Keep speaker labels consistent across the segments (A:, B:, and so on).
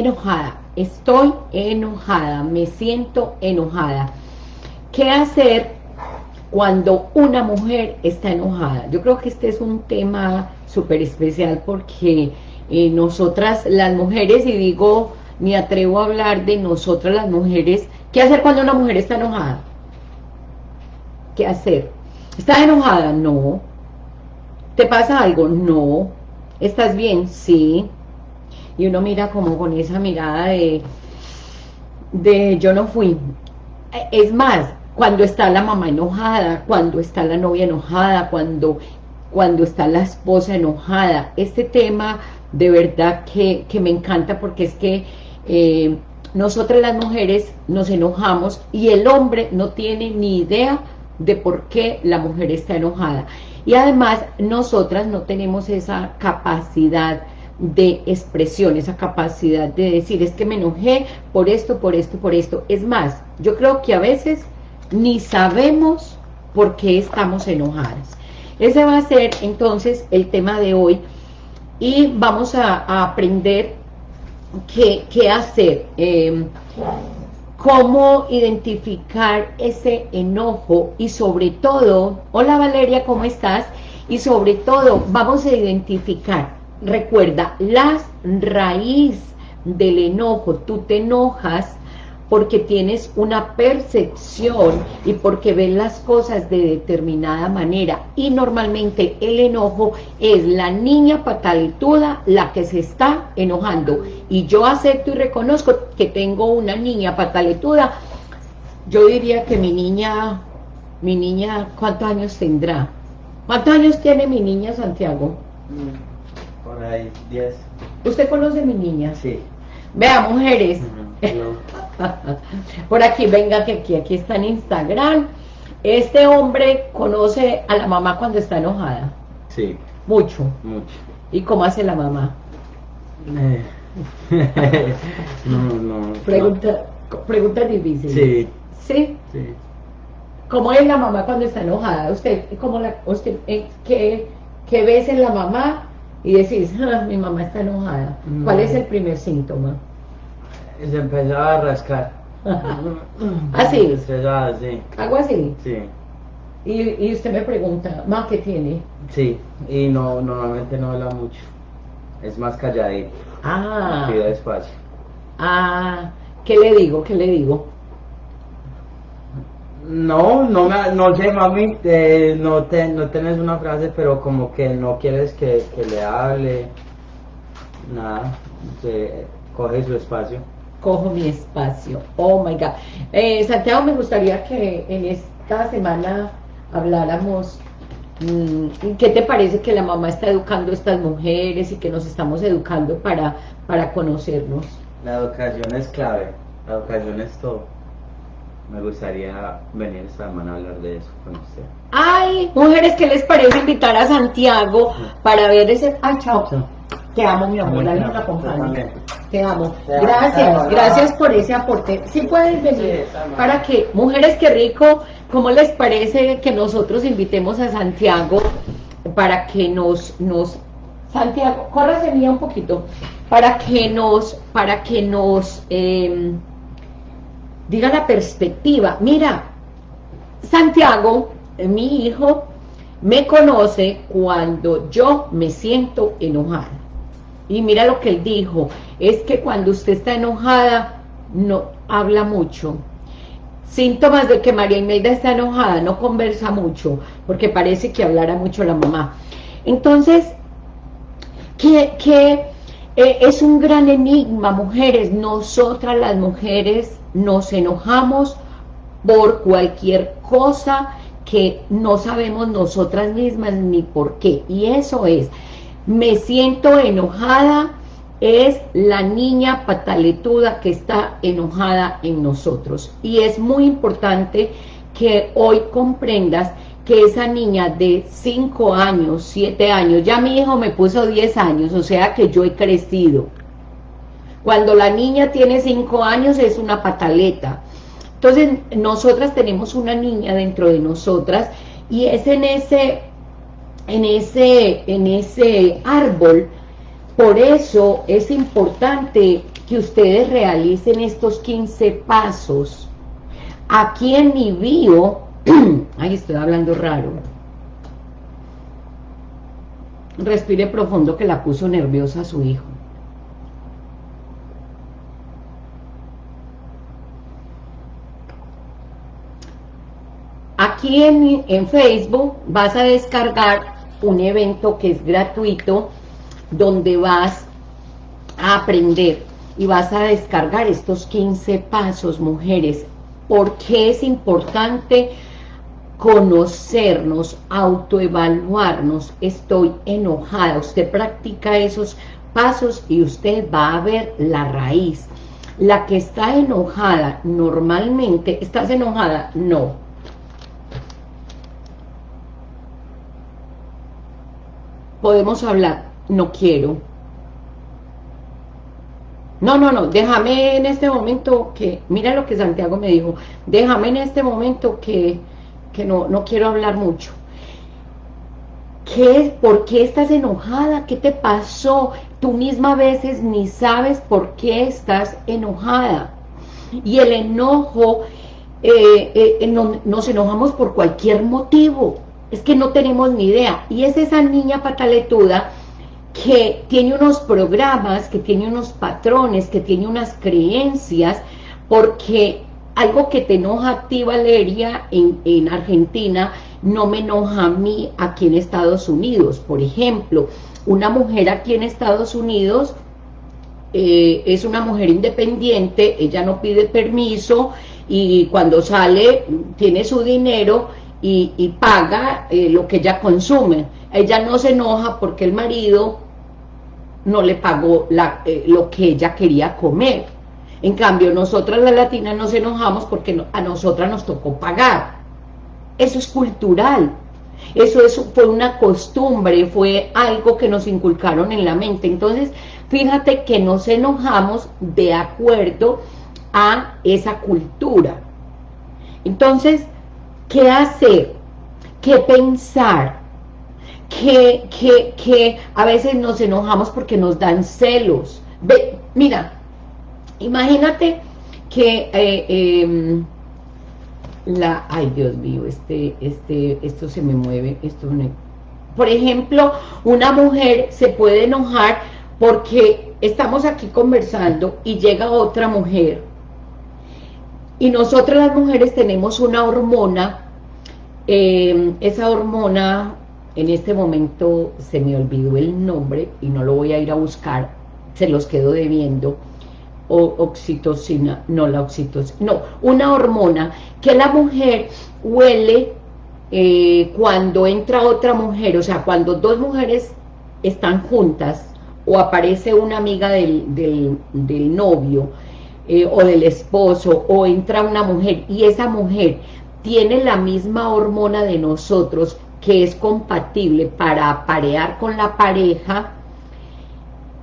A: enojada, estoy enojada, me siento enojada. ¿Qué hacer cuando una mujer está enojada? Yo creo que este es un tema súper especial porque eh, nosotras las mujeres, y digo, me atrevo a hablar de nosotras las mujeres, ¿qué hacer cuando una mujer está enojada? ¿Qué hacer? ¿Estás enojada? No. ¿Te pasa algo? No. ¿Estás bien? Sí. Y uno mira como con esa mirada de, de yo no fui. Es más, cuando está la mamá enojada, cuando está la novia enojada, cuando, cuando está la esposa enojada. Este tema de verdad que, me encanta porque es que eh, nosotras las mujeres nos enojamos y el hombre no tiene ni idea de por qué la mujer está enojada. Y además nosotras no tenemos esa capacidad de expresión, esa capacidad de decir, es que me enojé por esto, por esto, por esto. Es más, yo creo que a veces ni sabemos por qué estamos enojadas. Ese va a ser entonces el tema de hoy y vamos a, aprender qué, qué hacer. Eh, cómo identificar ese enojo y sobre todo, hola Valeria, ¿cómo estás? Y sobre todo, vamos a identificar, recuerda, las raíz del enojo, tú te enojas porque tienes una percepción y porque ves las cosas de determinada manera. Y normalmente el enojo es la niña patalituda la que se está enojando. Y yo acepto y reconozco que tengo una niña patalituda. Yo diría que mi niña, mi niña, ¿cuántos años tendrá? ¿Cuántos años tiene mi niña Santiago?
B: Mm, por ahí, 10.
A: ¿Usted conoce a mi niña?
B: Sí.
A: Vea, mujeres. Por aquí, venga, que aquí, aquí está en Instagram. Este hombre conoce a la mamá cuando está enojada.
B: Sí.
A: Mucho.
B: Mucho.
A: ¿Y cómo hace la mamá?
B: Eh. no, no.
A: Pregunta, pregunta difícil.
B: Sí.
A: ¿Sí?
B: Sí.
A: ¿Cómo es la mamá cuando está enojada? ¿Usted, cómo la, usted eh, qué, qué ves en la mamá y decís, ah, mi mamá está enojada? ¿Cuál es el primer síntoma?
B: Se empezaba a rascar.
A: ¿Así?
B: Estresada, sí.
A: ¿Algo así?
B: Sí.
A: Y, y usted me pregunta, ¿más qué tiene?
B: Sí, y no, normalmente no habla mucho. Es más calladito.
A: Ah.
B: Pide despacio.
A: Ah, ¿qué le digo? ¿Qué le digo?
B: No, no, me, no sé, mami, eh, no, te, no tenés una frase, pero como que no quieres que, que le hable, nada, se coge su espacio.
A: Cojo mi espacio, oh my God. Eh, Santiago, me gustaría que en esta semana habláramos, mm, ¿qué te parece que la mamá está educando a estas mujeres y que nos estamos educando para, para conocernos?
B: La educación es clave, la educación es todo. Me gustaría venir esta semana a hablar de eso con usted.
A: Ay, mujeres, ¿qué les parece invitar a Santiago para ver ese... Ay, chao. Te amo, mi amor, la nos acompaña. Te amo. Gracias, gracias por ese aporte. Si puedes venir para que, mujeres, qué rico, ¿cómo les parece que nosotros invitemos a Santiago para que nos, nos, Santiago, córrase mía un poquito, para que nos, para que nos, eh, diga la perspectiva. Mira, Santiago, mi hijo, me conoce cuando yo me siento enojada. Y mira lo que él dijo, es que cuando usted está enojada, no habla mucho. Síntomas de que María Imelda está enojada, no conversa mucho, porque parece que hablara mucho la mamá. Entonces, que, eh, es un gran enigma, mujeres, nosotras las mujeres nos enojamos por cualquier cosa que no sabemos nosotras mismas ni por qué. Y eso es, me siento enojada, es la niña pataletuda que está enojada en nosotros. Y es muy importante que hoy comprendas que esa niña de 5 años, 7 años, ya mi hijo me puso 10 años, o sea que yo he crecido. Cuando la niña tiene 5 años es una pataleta. Entonces, nosotras tenemos una niña dentro de nosotras y es en ese, en ese, en ese árbol Por eso es importante que ustedes realicen estos 15 pasos. Aquí en mi bio, ay estoy hablando raro, respire profundo que la puso nerviosa a su hijo. Aquí en, Facebook vas a descargar un evento que es gratuito, donde vas a aprender y vas a descargar estos 15 pasos, mujeres. porque es importante conocernos, autoevaluarnos? Estoy enojada. Usted practica esos pasos y usted va a ver la raíz. La que está enojada, normalmente, ¿estás enojada? No podemos hablar, no quiero. No, no, no, déjame en este momento que, mira lo que Santiago me dijo, déjame en este momento que, que no, no quiero hablar mucho. ¿Qué, ¿Por qué estás enojada? ¿Qué te pasó? Tú misma a veces ni sabes por qué estás enojada. Y el enojo, eh, eh, nos enojamos por cualquier motivo es que no tenemos ni idea. Y es esa niña pataletuda que tiene unos programas, que tiene unos patrones, que tiene unas creencias, porque algo que te enoja a ti, Valeria, en, en Argentina, no me enoja a mí aquí en Estados Unidos. Por ejemplo, una mujer aquí en Estados Unidos eh, es una mujer independiente, ella no pide permiso y cuando sale tiene su dinero y, paga eh, lo que ella consume. Ella no se enoja porque el marido no le pagó la, eh, lo que ella quería comer. En cambio, nosotras las latinas nos enojamos porque a nosotras nos tocó pagar. Eso es cultural. Eso, eso fue una costumbre, fue algo que nos inculcaron en la mente. Entonces, fíjate que nos enojamos de acuerdo a esa cultura. Entonces, qué hacer, qué pensar, que, que, a veces nos enojamos porque nos dan celos. Ve, mira, imagínate que eh, em, la, ay Dios mío, este, este, esto se me mueve, esto por ejemplo, una mujer se puede enojar porque estamos aquí conversando y llega otra mujer y nosotras las mujeres tenemos una hormona, eh, esa hormona, en este momento se me olvidó el nombre y no lo voy a ir a buscar, se los quedo debiendo, o oxitocina, no la oxitocina, no, una hormona que la mujer huele eh, cuando entra otra mujer, o sea, cuando dos mujeres están juntas, o aparece una amiga del, del novio, eh, o del esposo, o entra una mujer, y esa mujer tiene la misma hormona de nosotros, que es compatible para aparear con la pareja,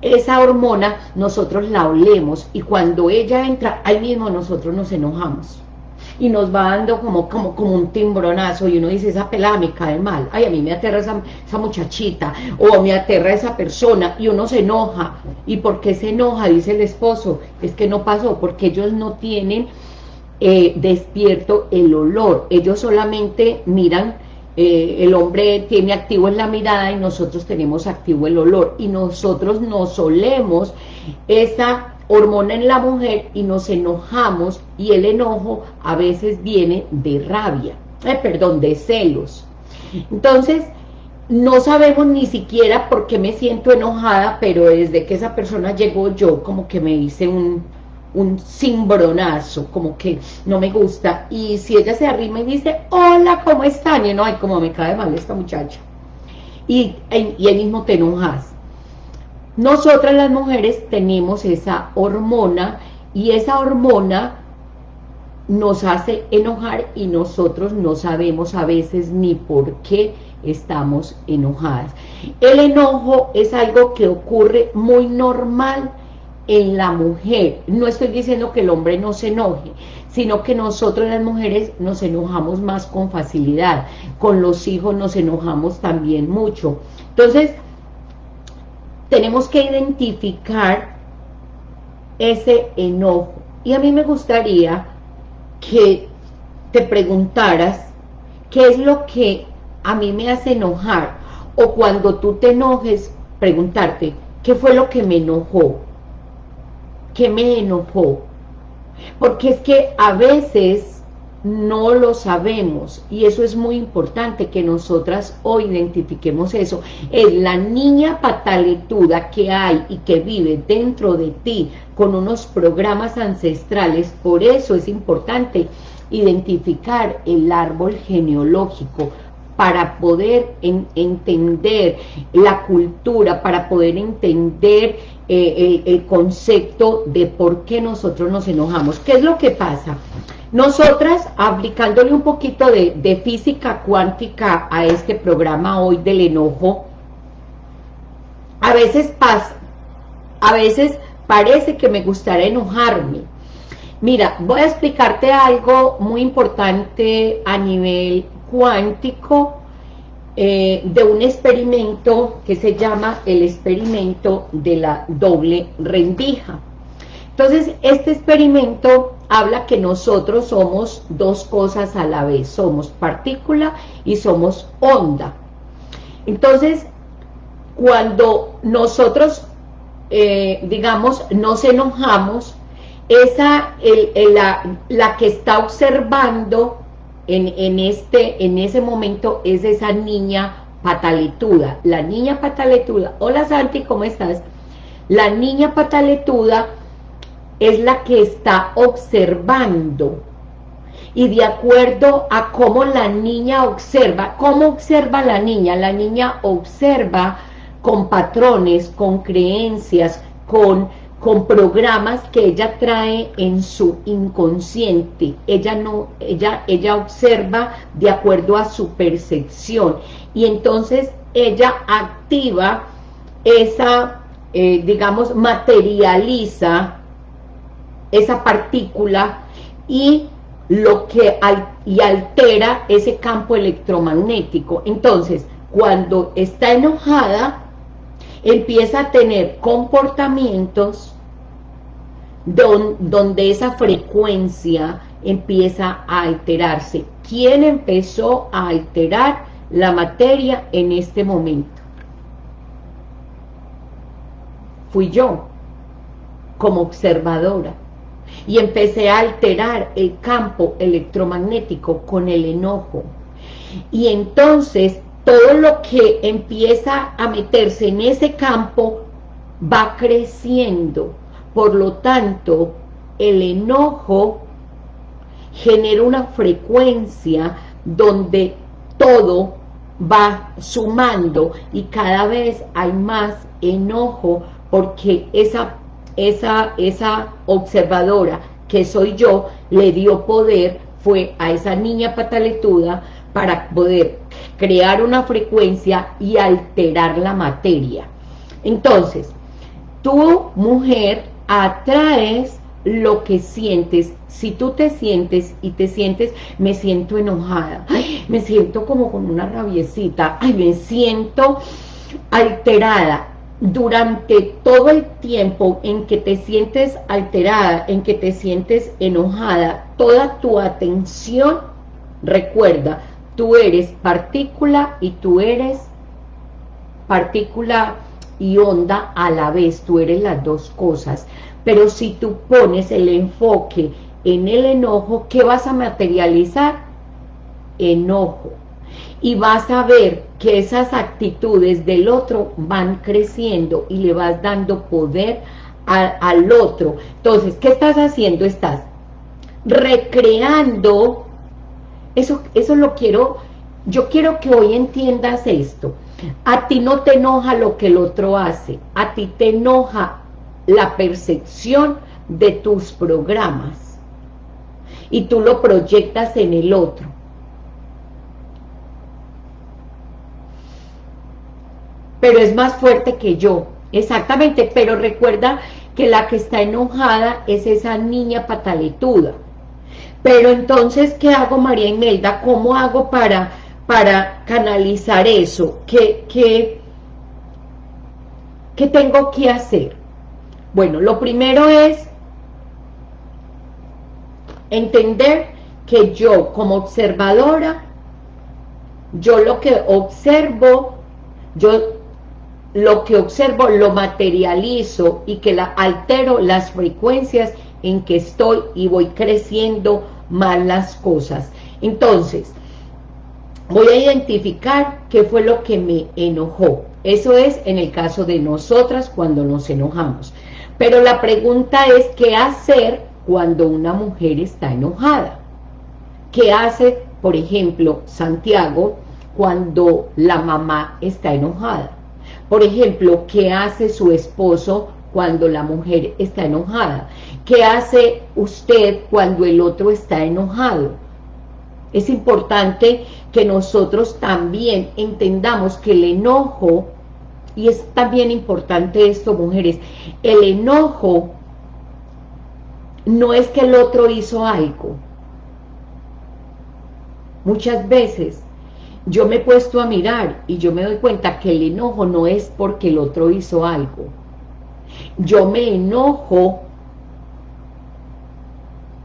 A: esa hormona nosotros la olemos, y cuando ella entra, ahí mismo nosotros nos enojamos y nos va dando como, como, como un timbronazo y uno dice, esa pelada me cae mal, ay, a mí me aterra esa, esa muchachita, o me aterra esa persona, y uno se enoja, ¿y por qué se enoja? Dice el esposo, es que no pasó, porque ellos no tienen eh, despierto el olor, ellos solamente miran, eh, el hombre tiene activo en la mirada y nosotros tenemos activo el olor, y nosotros nos olemos esa hormona en la mujer y nos enojamos y el enojo a veces viene de rabia, eh, perdón, de celos. Entonces, no sabemos ni siquiera por qué me siento enojada, pero desde que esa persona llegó yo como que me hice un, un cimbronazo, como que no me gusta. Y si ella se arrima y dice, hola, ¿cómo están? Y no, ay, como me cae mal esta muchacha. Y, y mismo te enojas. Nosotras las mujeres tenemos esa hormona y esa hormona nos hace enojar y nosotros no sabemos a veces ni por qué estamos enojadas. El enojo es algo que ocurre muy normal en la mujer. No estoy diciendo que el hombre no se enoje, sino que nosotros las mujeres nos enojamos más con facilidad. Con los hijos nos enojamos también mucho. Entonces, tenemos que identificar ese enojo. Y a mí me gustaría que te preguntaras qué es lo que a mí me hace enojar. O cuando tú te enojes, preguntarte, ¿qué fue lo que me enojó? ¿Qué me enojó? Porque es que a veces no lo sabemos. Y eso es muy importante que nosotras hoy identifiquemos eso. Es la niña pataletuda que hay y que vive dentro de ti con unos programas ancestrales. Por eso es importante identificar el árbol genealógico para poder entender la cultura, para poder entender eh, el, el concepto de por qué nosotros nos enojamos. ¿Qué es lo que pasa? Nosotras, aplicándole un poquito de, física cuántica a este programa hoy del enojo, a veces pasa, a veces parece que me gustaría enojarme. Mira, voy a explicarte algo muy importante a nivel cuántico eh, de un experimento que se llama el experimento de la doble rendija. Entonces, este experimento habla que nosotros somos dos cosas a la vez, somos partícula y somos onda. Entonces, cuando nosotros, eh, digamos, nos enojamos, esa, la, la, que está observando en, en, este, en ese momento es esa niña pataletuda. La niña pataletuda, hola Santi, ¿cómo estás? La niña pataletuda es la que está observando y de acuerdo a cómo la niña observa, ¿cómo observa la niña? La niña observa con patrones, con creencias, con, con programas que ella trae en su inconsciente. Ella, no, ella, ella observa de acuerdo a su percepción y entonces ella activa esa, eh, digamos, materializa esa partícula y lo que y altera ese campo electromagnético. Entonces, cuando está enojada, empieza a tener comportamientos donde esa frecuencia empieza a alterarse. ¿Quién empezó a alterar la materia en este momento? Fui yo, como observadora y empecé a alterar el campo electromagnético con el enojo. Y entonces todo lo que empieza a meterse en ese campo va creciendo. Por lo tanto, el enojo genera una frecuencia donde todo va sumando y cada vez hay más enojo porque esa esa, esa observadora que soy yo, le dio poder, fue a esa niña pataletuda para poder crear una frecuencia y alterar la materia. Entonces, tú, mujer, atraes lo que sientes. Si tú te sientes y te sientes, me siento enojada, me siento como con una rabiecita, ay, me siento alterada, durante todo el tiempo en que te sientes alterada, en que te sientes enojada, toda tu atención, recuerda, tú eres partícula y tú eres partícula y onda a la vez, tú eres las dos cosas. Pero si tú pones el enfoque en el enojo, ¿qué vas a materializar? Enojo y vas a ver que esas actitudes del otro van creciendo y le vas dando poder al otro. Entonces, ¿qué estás haciendo? Estás recreando, eso, eso lo quiero, yo quiero que hoy entiendas esto. A ti no te enoja lo que el otro hace, a ti te enoja la percepción de tus programas y tú lo proyectas en el otro. pero es más fuerte que yo. Exactamente, pero recuerda que la que está enojada es esa niña pataletuda. Pero entonces, ¿qué hago María Imelda? ¿Cómo hago para, para canalizar eso? ¿Qué, qué, ¿qué tengo que hacer? Bueno, lo primero es entender que yo como observadora, yo lo que observo, yo lo que observo lo materializo y que la, altero las frecuencias en que estoy y voy creciendo más las cosas. Entonces, voy a identificar qué fue lo que me enojó. Eso es en el caso de nosotras cuando nos enojamos. Pero la pregunta es, ¿qué hacer cuando una mujer está enojada? ¿Qué hace, por ejemplo, Santiago cuando la mamá está enojada? Por ejemplo, ¿qué hace su esposo cuando la mujer está enojada? ¿Qué hace usted cuando el otro está enojado? Es importante que nosotros también entendamos que el enojo, y es también importante esto, mujeres, el enojo no es que el otro hizo algo. Muchas veces yo me he puesto a mirar y yo me doy cuenta que el enojo no es porque el otro hizo algo. Yo me enojo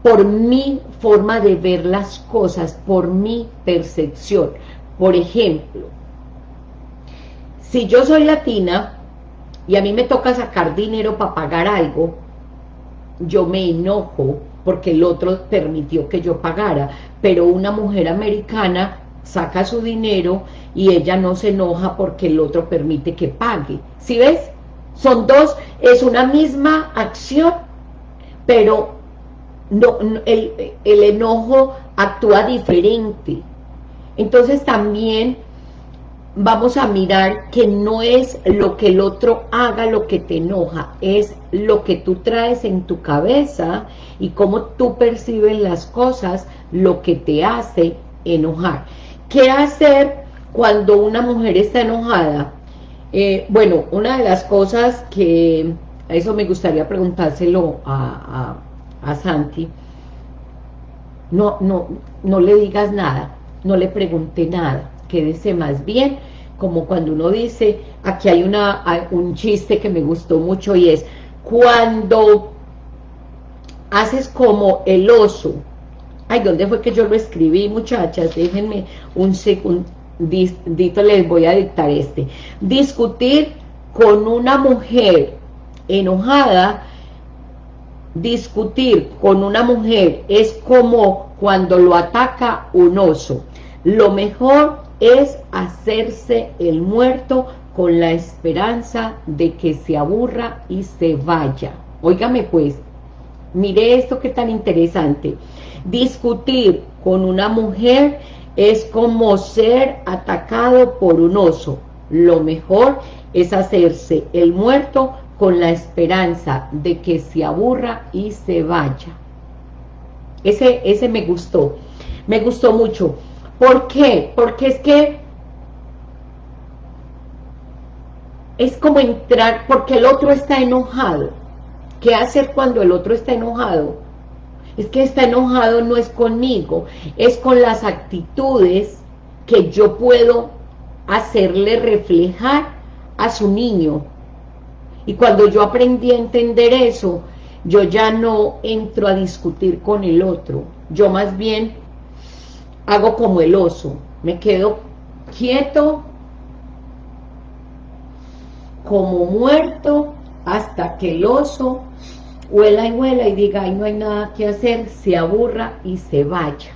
A: por mi forma de ver las cosas, por mi percepción. Por ejemplo, si yo soy latina y a mí me toca sacar dinero para pagar algo, yo me enojo porque el otro permitió que yo pagara, pero una mujer americana saca su dinero y ella no se enoja porque el otro permite que pague. ¿Sí ves? Son dos, es una misma acción, pero no, el, el enojo actúa diferente. Entonces también vamos a mirar que no es lo que el otro haga lo que te enoja, es lo que tú traes en tu cabeza y cómo tú percibes las cosas lo que te hace enojar. ¿Qué hacer cuando una mujer está enojada? Eh, bueno, una de las cosas que, eso me gustaría preguntárselo a, Santi, no, no, no le digas nada, no le pregunte nada, quédese más bien, como cuando uno dice, aquí hay una, un chiste que me gustó mucho y es, cuando haces como el oso, Ay, ¿dónde fue que yo lo escribí, muchachas? Déjenme un segundito, les voy a dictar este. Discutir con una mujer enojada, discutir con una mujer es como cuando lo ataca un oso. Lo mejor es hacerse el muerto con la esperanza de que se aburra y se vaya. Óigame pues, mire esto que tan interesante. Discutir con una mujer es como ser atacado por un oso. Lo mejor es hacerse el muerto con la esperanza de que se aburra y se vaya. Ese, ese me gustó, me gustó mucho. ¿Por qué? Porque es que es como entrar, porque el otro está enojado. ¿Qué hacer cuando el otro está enojado? es que está enojado no es conmigo, es con las actitudes que yo puedo hacerle reflejar a su niño. Y cuando yo aprendí a entender eso, yo ya no entro a discutir con el otro, yo más bien hago como el oso, me quedo quieto, como muerto, hasta que el oso huela y huela y diga, ay, no hay nada que hacer, se aburra y se vaya.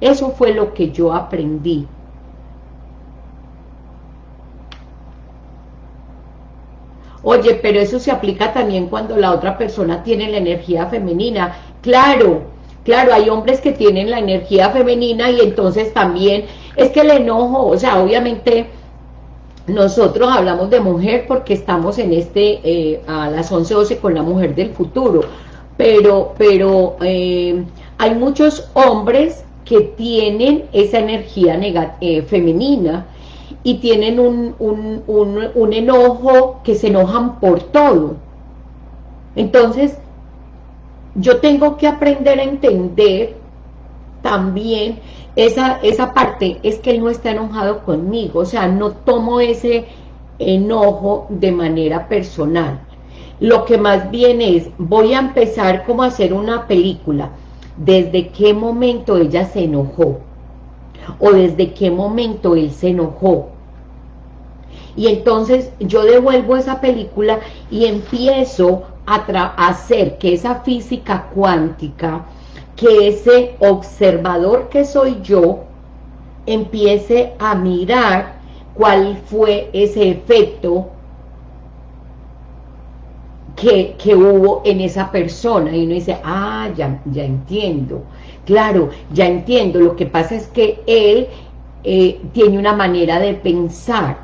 A: Eso fue lo que yo aprendí. Oye, pero eso se aplica también cuando la otra persona tiene la energía femenina. Claro, claro, hay hombres que tienen la energía femenina y entonces también es que el enojo, o sea, obviamente nosotros hablamos de mujer porque estamos en este, eh, a las 11.12 con la mujer del futuro, pero, pero eh, hay muchos hombres que tienen esa energía eh, femenina y tienen un, un, un, enojo que se enojan por todo. Entonces, yo tengo que aprender a entender también esa, esa parte es que él no está enojado conmigo, o sea, no tomo ese, enojo de manera personal. Lo que más bien es, voy a empezar como a hacer una película. ¿Desde qué momento ella se enojó? ¿O desde qué momento él se enojó? Y entonces yo devuelvo esa película y empiezo a, hacer que esa física cuántica, que ese observador que soy yo, empiece a mirar cuál fue ese efecto que, hubo en esa persona. Y uno dice, ah, ya, ya entiendo. Claro, ya entiendo. Lo que pasa es que él eh, tiene una manera de pensar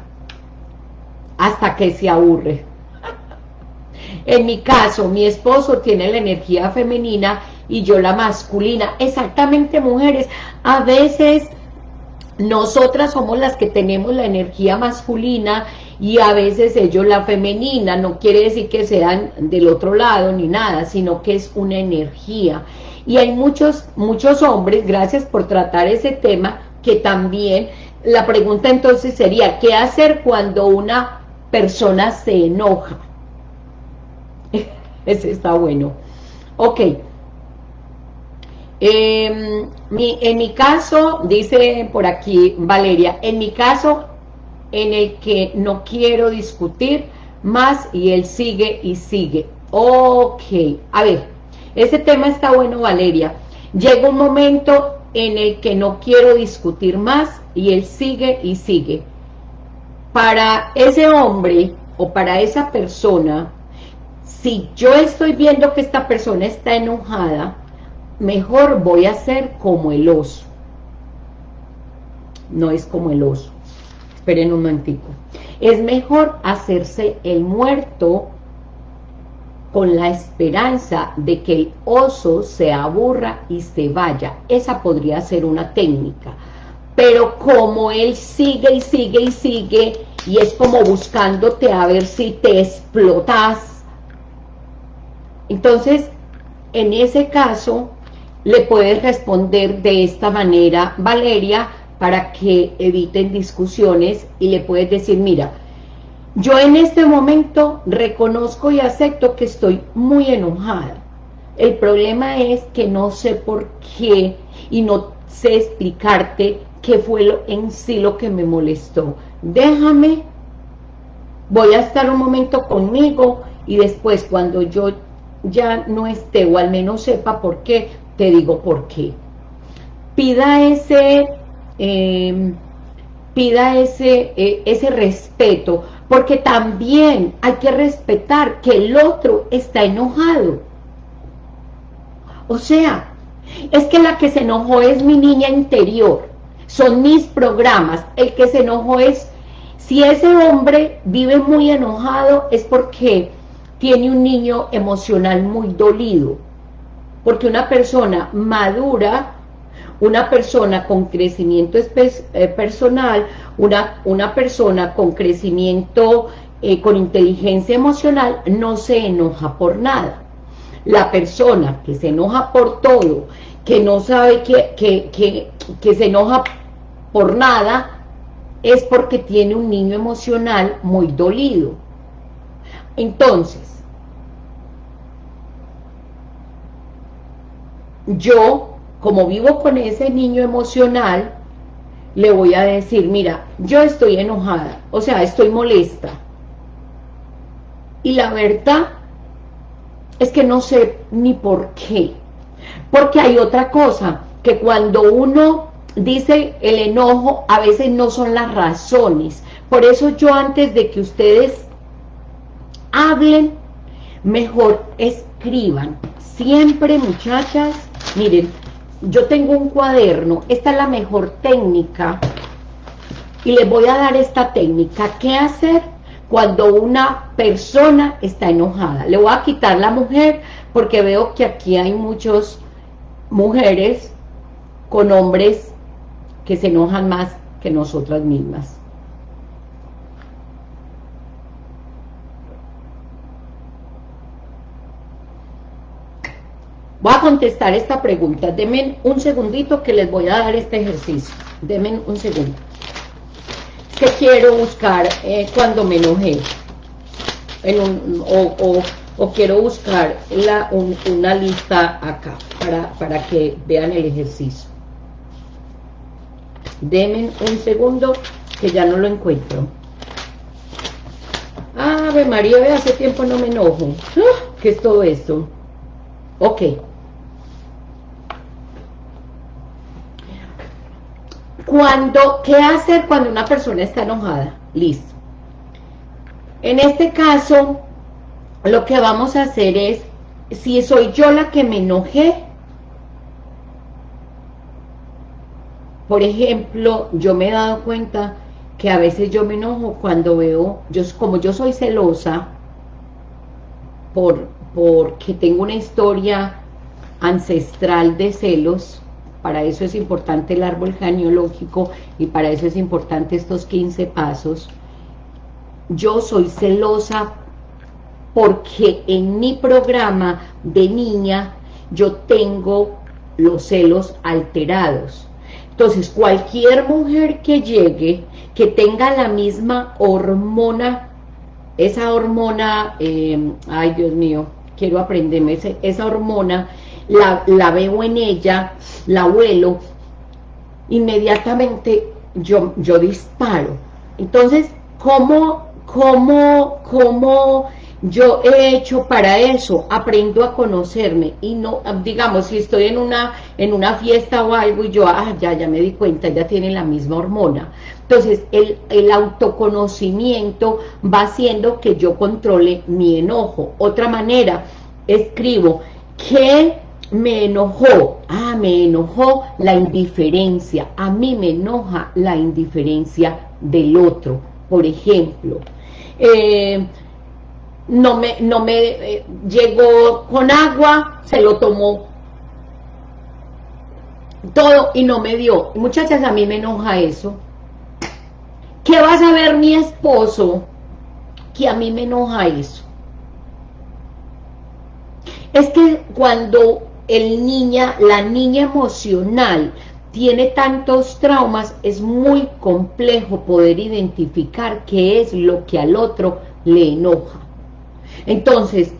A: hasta que se aburre. En mi caso, mi esposo tiene la energía femenina y yo la masculina. Exactamente, mujeres. A veces nosotras somos las que tenemos la energía masculina y a veces ellos la femenina, no quiere decir que sean del otro lado ni nada, sino que es una energía. Y hay muchos, muchos hombres, gracias por tratar ese tema, que también, la pregunta entonces sería, ¿qué hacer cuando una persona se enoja? Ese está bueno. Ok, eh, en mi caso, dice por aquí Valeria, en mi caso en el que no quiero discutir más y él sigue y sigue. Ok, a ver, ese tema está bueno Valeria. Llega un momento en el que no quiero discutir más y él sigue y sigue. Para ese hombre o para esa persona, si yo estoy viendo que esta persona está enojada, mejor voy a ser como el oso. No es como el oso. Esperen un momentico. Es mejor hacerse el muerto con la esperanza de que el oso se aburra y se vaya. Esa podría ser una técnica. Pero como él sigue y sigue y sigue, y es como buscándote a ver si te explotas. Entonces, en ese caso, le puedes responder de esta manera, Valeria, para que eviten discusiones y le puedes decir, mira, yo en este momento reconozco y acepto que estoy muy enojada. El problema es que no sé por qué y no sé explicarte qué fue lo, en sí lo que me molestó. Déjame, voy a estar un momento conmigo y después cuando yo ya no esté o al menos sepa por qué, te digo por qué. Pida ese, em, pida ese, e, ese respeto, porque también hay que respetar que el otro está enojado. O sea, es que la que se enojó es mi niña interior, son mis programas, el que se enojó es, si ese hombre vive muy enojado es porque tiene un niño emocional muy dolido, porque una persona madura, una persona con crecimiento eh, personal, una, una persona con crecimiento, eh, con inteligencia emocional, no se enoja por nada. La persona que se enoja por todo, que no sabe que, que, que se enoja por nada, es porque tiene un niño emocional muy dolido. Entonces, yo, como vivo con ese niño emocional, le voy a decir, mira, yo estoy enojada, o sea, estoy molesta. Y la verdad es que no sé ni por qué. Porque hay otra cosa, que cuando uno dice el enojo, a veces no son las razones. Por eso yo antes de que ustedes hablen, mejor escriban. Siempre, muchachas, Miren, yo tengo un cuaderno, esta es la mejor técnica y les voy a dar esta técnica. ¿Qué hacer cuando una persona está enojada? Le voy a quitar la mujer porque veo que aquí hay muchas mujeres con hombres que se enojan más que nosotras mismas. Voy a contestar esta pregunta. Denme un segundito que les voy a dar este ejercicio. Denme un segundo. ¿qué quiero buscar eh, cuando me enojé? O, quiero buscar una lista acá, para, que vean el ejercicio. Denme un segundo, que ya no lo encuentro. Ave María, hace tiempo no me enojo. ¡Ah! ¿Qué es todo esto? Ok. Cuando, ¿qué hacer cuando una persona está enojada? Listo. En este caso, lo que vamos a hacer es, si soy yo la que me enojé, por ejemplo, yo me he dado cuenta que a veces yo me enojo cuando veo, yo como yo soy celosa, por, porque tengo una historia ancestral de celos, para eso es importante el árbol genealógico y para eso es importante estos 15 pasos. Yo soy celosa porque en mi programa de niña yo tengo los celos alterados. Entonces, cualquier mujer que llegue, que tenga la misma hormona, esa hormona, eh, ay Dios mío, quiero aprenderme, esa hormona la, veo en ella, la huelo, inmediatamente yo, yo disparo. Entonces, ¿cómo, cómo, cómo yo he hecho para eso? Aprendo a conocerme y no, digamos, si estoy en una, en una fiesta o algo y yo, ah, ya, ya me di cuenta, ya tiene la misma hormona. Entonces, el, el autoconocimiento va haciendo que yo controle mi enojo. Otra manera, escribo, ¿qué me enojó, ah, me enojó la indiferencia, a mí me enoja la indiferencia del otro, por ejemplo, eh, no me, no me eh, llegó con agua, se lo tomó todo y no me dio. Muchachas, a mí me enoja eso. ¿Qué va a saber mi esposo? Que a mí me enoja eso. Es que cuando el niña, la niña emocional tiene tantos traumas, es muy complejo poder identificar qué es lo que al otro le enoja. Entonces,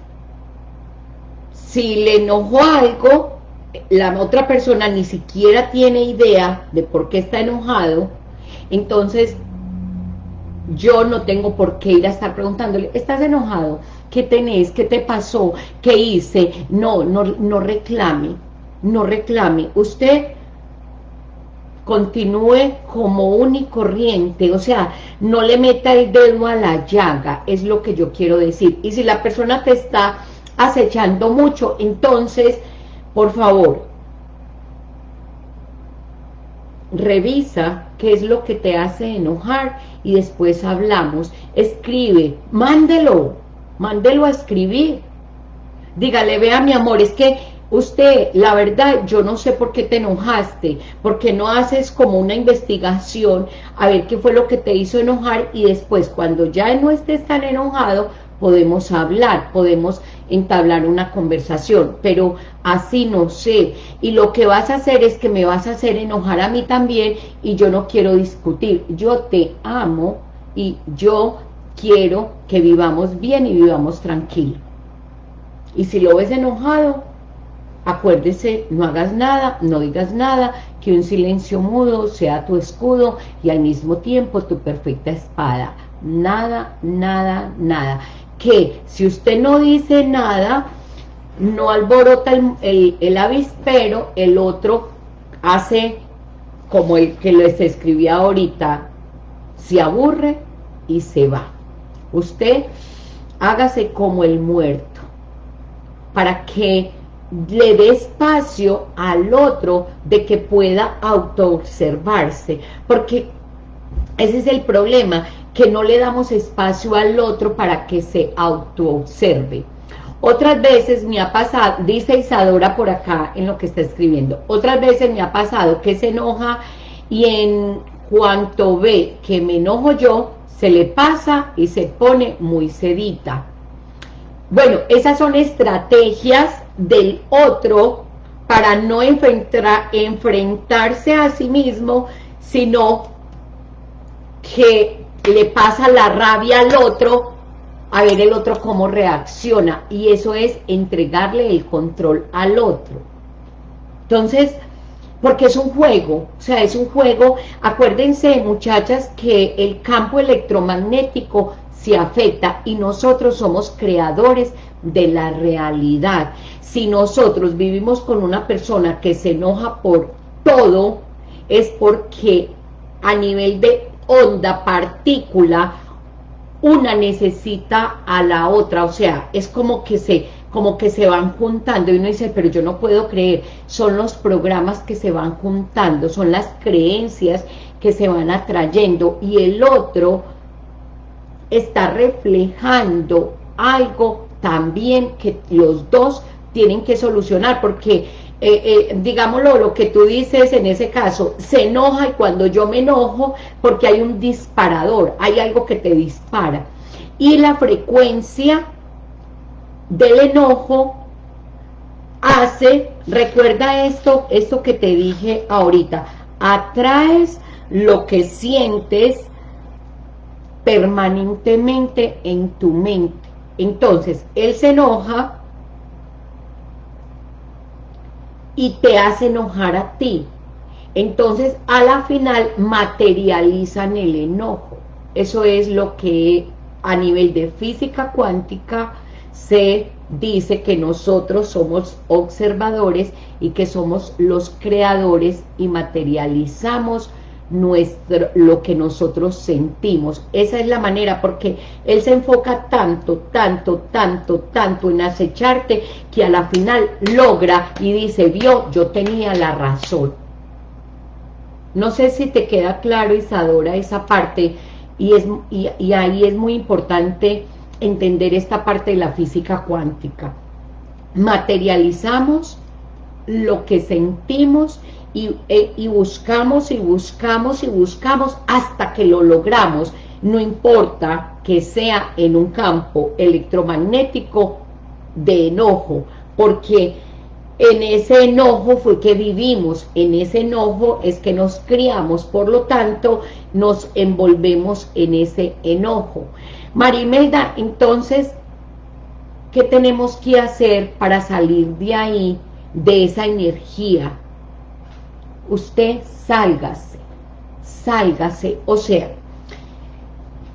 A: si le enojó algo, la otra persona ni siquiera tiene idea de por qué está enojado, entonces yo no tengo por qué ir a estar preguntándole, ¿estás enojado? ¿Qué tenés? ¿Qué te pasó? ¿Qué hice? No, no, no reclame, no reclame. Usted continúe como un y corriente, o sea, no le meta el dedo a la llaga, es lo que yo quiero decir. Y si la persona te está acechando mucho, entonces, por favor, revisa qué es lo que te hace enojar y después hablamos. Escribe, mándelo, mándelo a escribir. Dígale, vea mi amor, es que usted, la verdad, yo no sé por qué te enojaste, porque no haces como una investigación a ver qué fue lo que te hizo enojar y después cuando ya no estés tan enojado, podemos hablar, podemos entablar una conversación, pero así no sé, y lo que vas a hacer es que me vas a hacer enojar a mí también y yo no quiero discutir, yo te amo y yo quiero que vivamos bien y vivamos tranquilo. Y si lo ves enojado, acuérdese, no hagas nada, no digas nada, que un silencio mudo sea tu escudo y al mismo tiempo tu perfecta espada. Nada, nada, nada. Que si usted no dice nada, no alborota el, el, avispero, el otro hace como el que les escribía ahorita, se aburre y se va. Usted hágase como el muerto, para que le dé espacio al otro de que pueda autoobservarse, porque ese es el problema, que no le damos espacio al otro para que se autoobserve. Otras veces me ha pasado, dice Isadora por acá en lo que está escribiendo, otras veces me ha pasado que se enoja y en cuanto ve que me enojo yo, se le pasa y se pone muy sedita. Bueno, esas son estrategias del otro para no enfrentarse a sí mismo, sino que le pasa la rabia al otro, a ver el otro cómo reacciona, y eso es entregarle el control al otro. Entonces, porque es un juego, o sea, es un juego, acuérdense muchachas que el campo electromagnético se afecta y nosotros somos creadores de la realidad. Si nosotros vivimos con una persona que se enoja por todo, es porque a nivel de onda, partícula, una necesita a la otra, o sea, es como que se como que se van juntando y uno dice, pero yo no puedo creer, son los programas que se van juntando, son las creencias que se van atrayendo y el otro está reflejando algo también que los dos tienen que solucionar, porque, eh, eh, digámoslo, lo que tú dices en ese caso, se enoja y cuando yo me enojo, porque hay un disparador, hay algo que te dispara. Y la frecuencia del enojo hace, recuerda esto, esto que te dije ahorita, atraes lo que sientes permanentemente en tu mente. Entonces, él se enoja y te hace enojar a ti. Entonces, a la final, materializan el enojo. Eso es lo que a nivel de física cuántica se dice que nosotros somos observadores y que somos los creadores y materializamos nuestro, lo que nosotros sentimos. Esa es la manera, porque él se enfoca tanto, tanto, tanto, tanto en acecharte, que a la final logra y dice, vio, yo tenía la razón. No sé si te queda claro, Isadora, esa parte, y, es, y ahí es muy importante entender esta parte de la física cuántica. Materializamos lo que sentimos e, y, buscamos y buscamos y buscamos hasta que lo logramos. No importa que sea en un campo electromagnético de enojo, porque en ese enojo fue que vivimos, en ese enojo es que nos criamos, por lo tanto nos envolvemos en ese enojo. Marimelda, entonces, ¿qué tenemos que hacer para salir de ahí, de esa energía? Usted sálgase, sálgase, o sea,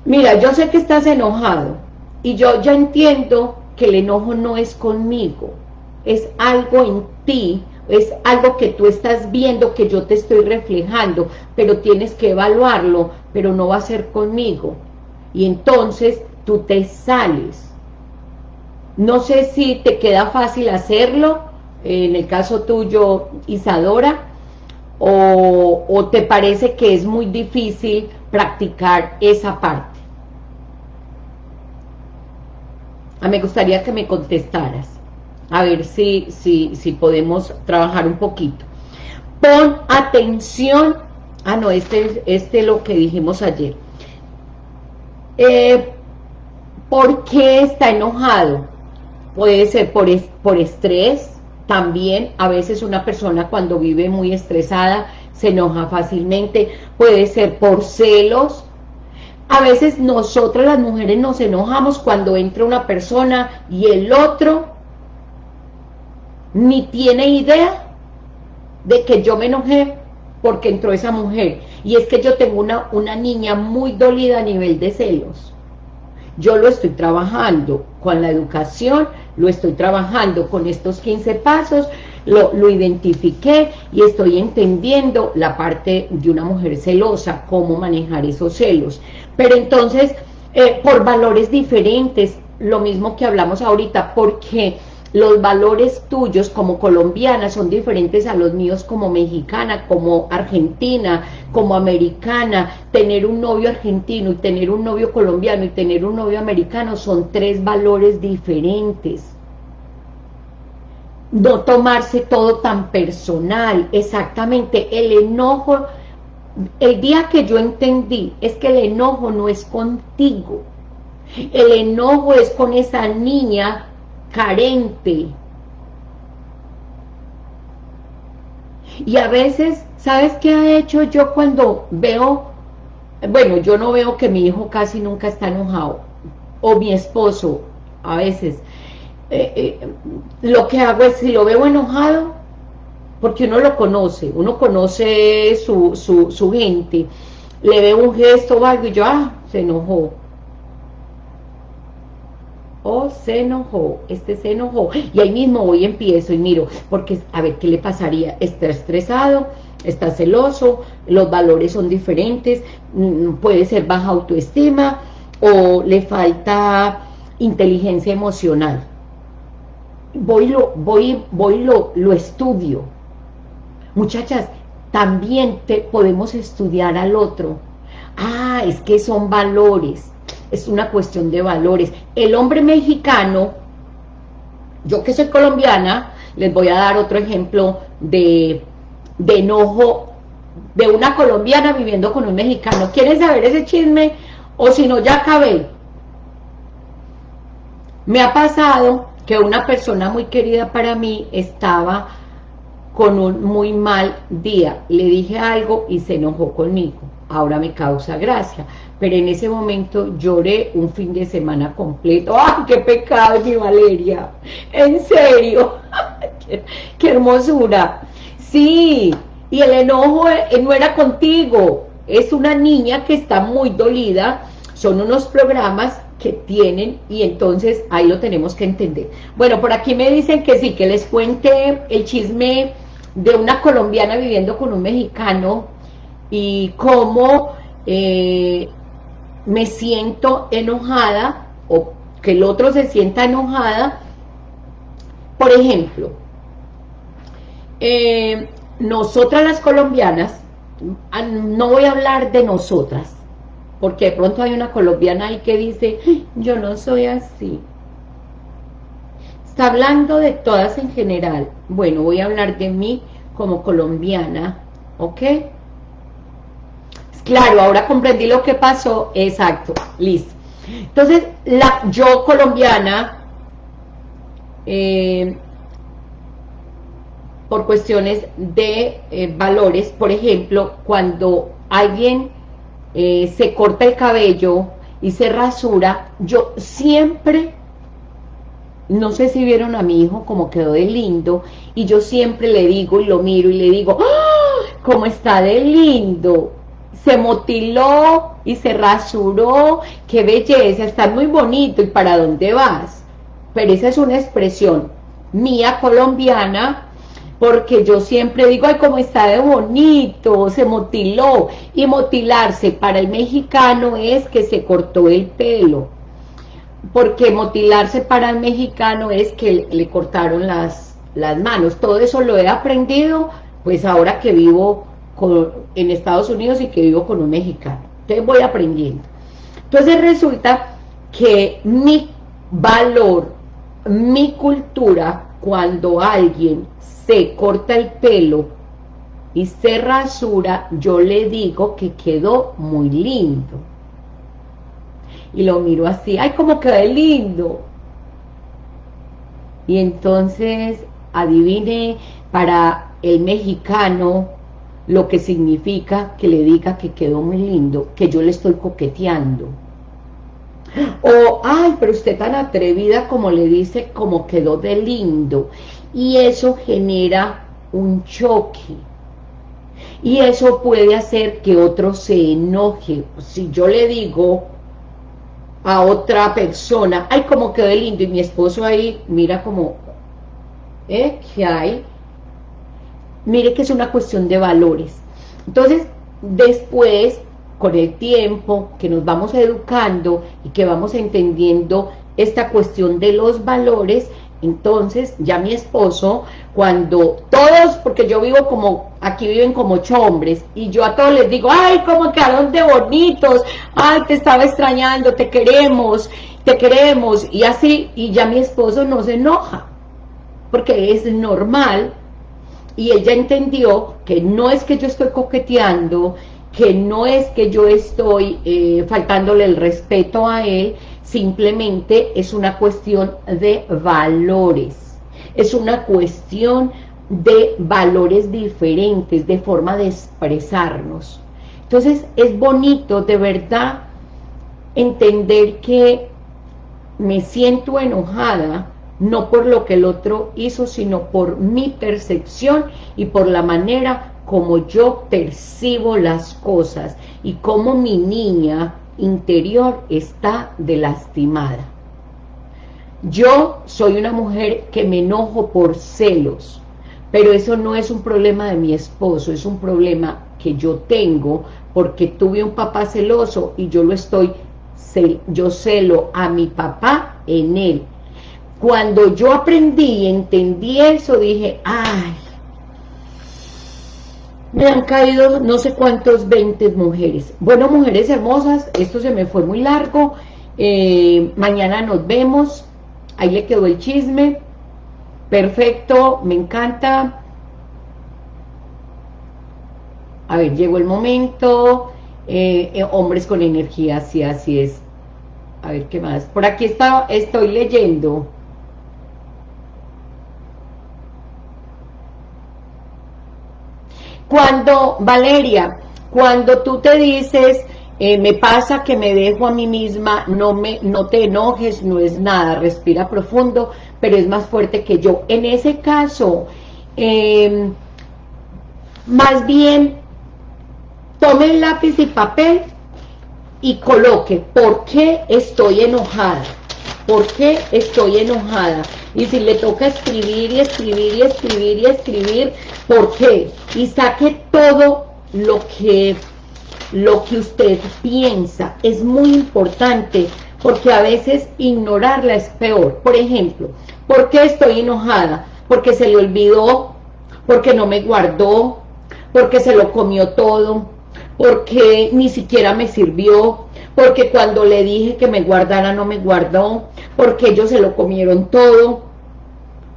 A: mira, yo sé que estás enojado, y yo ya entiendo que el enojo no es conmigo, es algo en ti, es algo que tú estás viendo, que yo te estoy reflejando, pero tienes que evaluarlo, pero no va a ser conmigo, y entonces tú te sales. No sé si te queda fácil hacerlo, en el caso tuyo, Isadora, o, te parece que es muy difícil practicar esa parte? Ah, me gustaría que me contestaras, a ver si, si, si podemos trabajar un poquito. Pon atención, ah no, este, este es lo que dijimos ayer. Eh, ¿Por qué está enojado? Puede ser por, por estrés, también a veces una persona cuando vive muy estresada se enoja fácilmente, puede ser por celos. A veces nosotras las mujeres nos enojamos cuando entra una persona y el otro ni tiene idea de que yo me enojé porque entró esa mujer. Y es que yo tengo una, una niña muy dolida a nivel de celos. Yo lo estoy trabajando con la educación, lo estoy trabajando con estos 15 pasos, lo, identifiqué y estoy entendiendo la parte de una mujer celosa, cómo manejar esos celos. Pero entonces, eh, por valores diferentes, lo mismo que hablamos ahorita, porque los valores tuyos como colombiana son diferentes a los míos como mexicana, como argentina, como americana. Tener un novio argentino y tener un novio colombiano y tener un novio americano son tres valores diferentes. No tomarse todo tan personal, exactamente, el enojo, el día que yo entendí es que el enojo no es contigo, el enojo es con esa niña carente. Y a veces, ¿sabes qué ha hecho yo cuando veo bueno, yo no veo que mi hijo casi nunca está enojado, o mi esposo, a veces, eh, eh, lo que hago es, si lo veo enojado, porque uno lo conoce, uno conoce su, su, su gente, le veo un gesto o algo y yo, ah, se enojó, oh, se enojó, este se enojó, y ahí mismo voy empiezo y miro, porque a ver, ¿qué le pasaría? Está estresado, está celoso, los valores son diferentes, mm, puede ser baja autoestima, o le falta inteligencia emocional. Voy, lo, voy, voy lo, lo estudio. Muchachas, también te, podemos estudiar al otro. Ah, es que son valores es una cuestión de valores. El hombre mexicano, yo que soy colombiana, les voy a dar otro ejemplo de, de enojo de una colombiana viviendo con un mexicano. ¿Quieren saber ese chisme? O si no, ya acabé. Me ha pasado que una persona muy querida para mí estaba con un muy mal día. Le dije algo y se enojó conmigo. Ahora me causa gracia pero en ese momento lloré un fin de semana completo. ¡Ay, qué pecado, mi Valeria! ¡En serio! qué, hermosura! Sí, y el enojo eh, no era contigo, es una niña que está muy dolida, son unos programas que tienen y entonces ahí lo tenemos que entender. Bueno, por aquí me dicen que sí, que les cuente el chisme de una colombiana viviendo con un mexicano y cómo eh, me siento enojada o que el otro se sienta enojada. Por ejemplo, eh, nosotras las colombianas, ah, no voy a hablar de nosotras, porque de pronto hay una colombiana ahí que dice, yo no soy así. Está hablando de todas en general. Bueno, voy a hablar de mí como colombiana, ¿ok? Claro, ahora comprendí lo que pasó, exacto, listo. Entonces, la, yo colombiana, eh, por cuestiones de eh, valores, por ejemplo, cuando alguien eh, se corta el cabello y se rasura, yo siempre, no sé si vieron a mi hijo como quedó de lindo, y yo siempre le digo y lo miro y le digo, ¡Ah! ¿cómo está de lindo? Se motiló y se rasuró, qué belleza, está muy bonito, ¿y para dónde vas? Pero esa es una expresión mía colombiana, porque yo siempre digo, ay, cómo está de bonito, se motiló, y motilarse para el mexicano es que se cortó el pelo, porque motilarse para el mexicano es que le, cortaron las, las manos, todo eso lo he aprendido, pues ahora que vivo en Estados Unidos y que vivo con un mexicano. Entonces voy aprendiendo. Entonces resulta que mi valor, mi cultura, cuando alguien se corta el pelo y se rasura, yo le digo que quedó muy lindo. Y lo miro así, ¡ay, cómo quedó lindo! Y entonces, adivine, para el mexicano, lo que significa que le diga que quedó muy lindo, que yo le estoy coqueteando. O, ay, pero usted tan atrevida como le dice, como quedó de lindo. Y eso genera un choque. Y eso puede hacer que otro se enoje. Si yo le digo a otra persona, ay, como quedó de lindo, y mi esposo ahí mira como, ¿eh? ¿Qué hay? Mire que es una cuestión de valores. Entonces, después, con el tiempo que nos vamos educando y que vamos entendiendo esta cuestión de los valores, entonces ya mi esposo, cuando todos, porque yo vivo como, aquí viven como ocho hombres, y yo a todos les digo, ay, cómo quedaron de bonitos, ay, te estaba extrañando, te queremos, te queremos, y así, y ya mi esposo no se enoja, porque es normal y ella entendió que no es que yo estoy coqueteando, que no es que yo estoy eh, faltándole el respeto a él, simplemente es una cuestión de valores, es una cuestión de valores diferentes, de forma de expresarnos. Entonces es bonito de verdad entender que me siento enojada no por lo que el otro hizo, sino por mi percepción y por la manera como yo percibo las cosas y cómo mi niña interior está de lastimada. Yo soy una mujer que me enojo por celos, pero eso no es un problema de mi esposo, es un problema que yo tengo porque tuve un papá celoso y yo lo estoy, yo celo a mi papá en él. Cuando yo aprendí y entendí eso, dije, ay, me han caído no sé cuántos 20 mujeres. Bueno, mujeres hermosas, esto se me fue muy largo. Eh, mañana nos vemos. Ahí le quedó el chisme. Perfecto, me encanta. A ver, llegó el momento. Eh, eh, hombres con energía, sí, así es. A ver, ¿qué más? Por aquí estoy leyendo. Cuando, Valeria, cuando tú te dices, eh, me pasa que me dejo a mí misma, no, me, no te enojes, no es nada, respira profundo, pero es más fuerte que yo. En ese caso, em, más bien, tome el lápiz y papel y coloque, ¿por qué estoy enojada? ¿Por qué estoy enojada? Y si le toca escribir y escribir y escribir y escribir, ¿por qué? Y saque todo lo que, lo que usted piensa. Es muy importante porque a veces ignorarla es peor. Por ejemplo, ¿por qué estoy enojada? Porque se le olvidó, porque no me guardó, porque se lo comió todo, porque ni siquiera me sirvió, porque cuando le dije que me guardara no me guardó, porque ellos se lo comieron todo,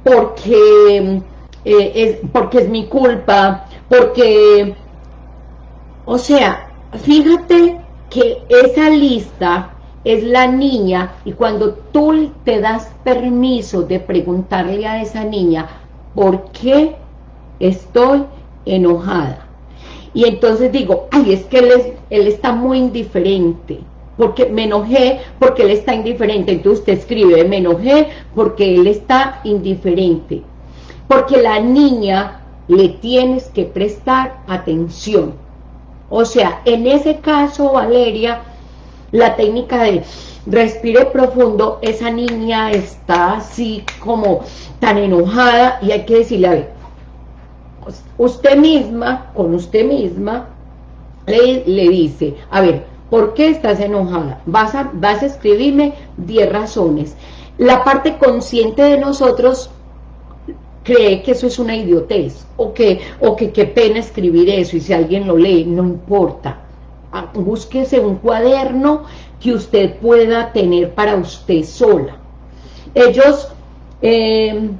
A: porque, eh, es, porque es mi culpa, porque, o sea, fíjate que esa lista es la niña. Y cuando tú te das permiso de preguntarle a esa niña ¿por qué estoy enojada? Y entonces digo, ay, es que él, está muy indiferente, porque me enojé porque él está indiferente. Entonces usted escribe, me enojé porque él está indiferente. Porque la niña le tienes que prestar atención. O sea, en ese caso, Valeria, la técnica de respire profundo, esa niña está así como tan enojada y hay que decirle, a ver, usted misma, con usted misma, le, le dice, a ver, ¿Por qué estás enojada? Vas a, vas a escribirme 10 razones. La parte consciente de nosotros cree que eso es una idiotez, o que, o que qué pena escribir eso, y si alguien lo lee, no importa. Ah, búsquese un cuaderno que usted pueda tener para usted sola. Ellos... Eh,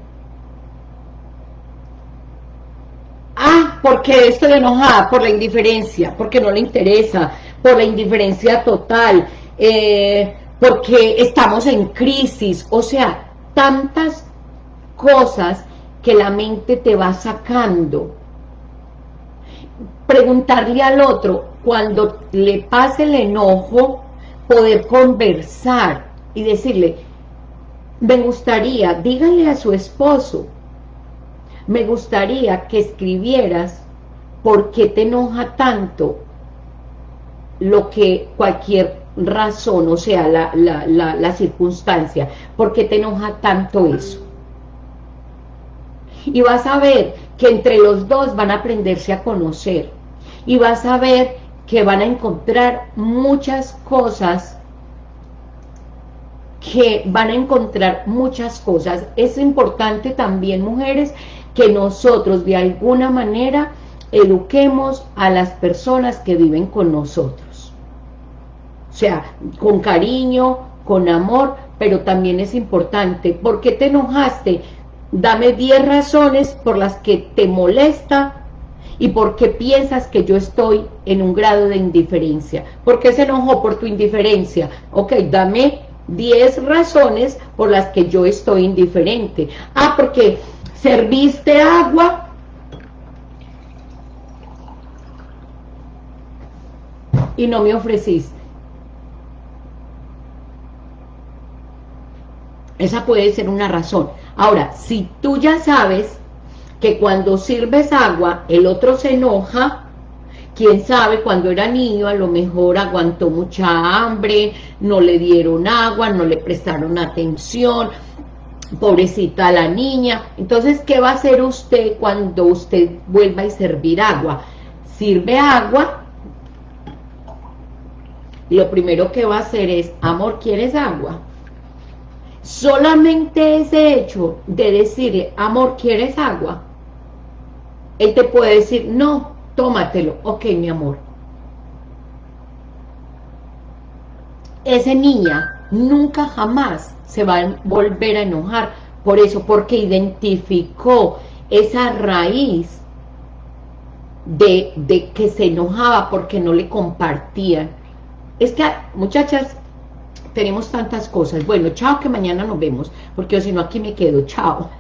A: ah, porque estoy enojada por la indiferencia, porque no le interesa, por la indiferencia total, eh, porque estamos en crisis, o sea, tantas cosas que la mente te va sacando. Preguntarle al otro, cuando le pase el enojo, poder conversar y decirle, me gustaría, dígale a su esposo, me gustaría que escribieras por qué te enoja tanto lo que cualquier razón, o sea, la, la, la, circunstancia, ¿por qué te enoja tanto eso? Y vas a ver que entre los dos van a aprenderse a conocer, y vas a ver que van a encontrar muchas cosas que van a encontrar muchas cosas. Es importante también, mujeres, que nosotros de alguna manera eduquemos a las personas que viven con nosotros. O sea, con cariño, con amor, pero también es importante, ¿por qué te enojaste? Dame 10 razones por las que te molesta y por qué piensas que yo estoy en un grado de indiferencia. ¿Por qué se enojó por tu indiferencia? Ok, dame 10 razones por las que yo estoy indiferente. Ah, porque serviste agua y no me ofreciste. Esa puede ser una razón. Ahora, si tú ya sabes que cuando sirves agua, el otro se enoja, quién sabe, cuando era niño a lo mejor aguantó mucha hambre, no le dieron agua, no le prestaron atención, pobrecita la niña. Entonces, ¿qué va a hacer usted cuando usted vuelva a servir agua? Sirve agua, lo primero que va a hacer es, amor, ¿quieres agua? Solamente ese hecho de decirle, amor, ¿quieres agua? Él te puede decir, no, tómatelo, ok, mi amor. Esa niña nunca jamás se va a volver a enojar por eso, porque identificó esa raíz de, de que se enojaba porque no le compartían. Es que, muchachas, tenemos tantas cosas. Bueno, chao, que mañana nos vemos, porque si no aquí me quedo. Chao.